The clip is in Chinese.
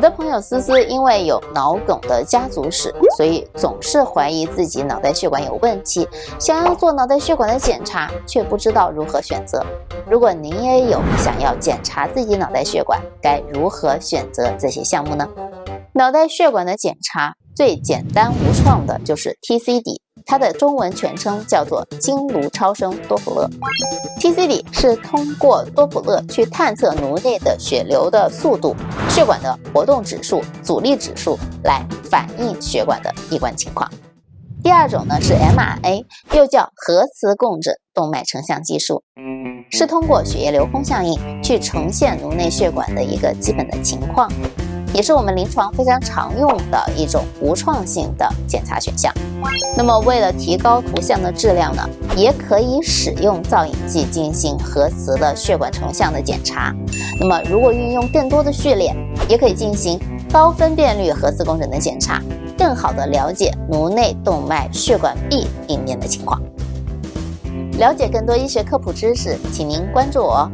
我的朋友思思因为有脑梗的家族史，所以总是怀疑自己脑袋血管有问题，想要做脑袋血管的检查，却不知道如何选择。如果您也有想要检查自己脑袋血管，该如何选择这些项目呢？脑袋血管的检查最简单无创的就是 TCD。它的中文全称叫做经颅超声多普勒，TCD 是通过多普勒去探测颅内的血流的速度、血管的活动指数、阻力指数来反映血管的一关情况。第二种呢是 MRA，又叫核磁共振动脉成像技术，是通过血液流空效应去呈现颅内血管的一个基本的情况。也是我们临床非常常用的一种无创性的检查选项。那么，为了提高图像的质量呢，也可以使用造影剂进行核磁的血管成像的检查。那么，如果运用更多的序列，也可以进行高分辨率核磁共振的检查，更好的了解颅内动脉血管壁里面的情况。了解更多医学科普知识，请您关注我。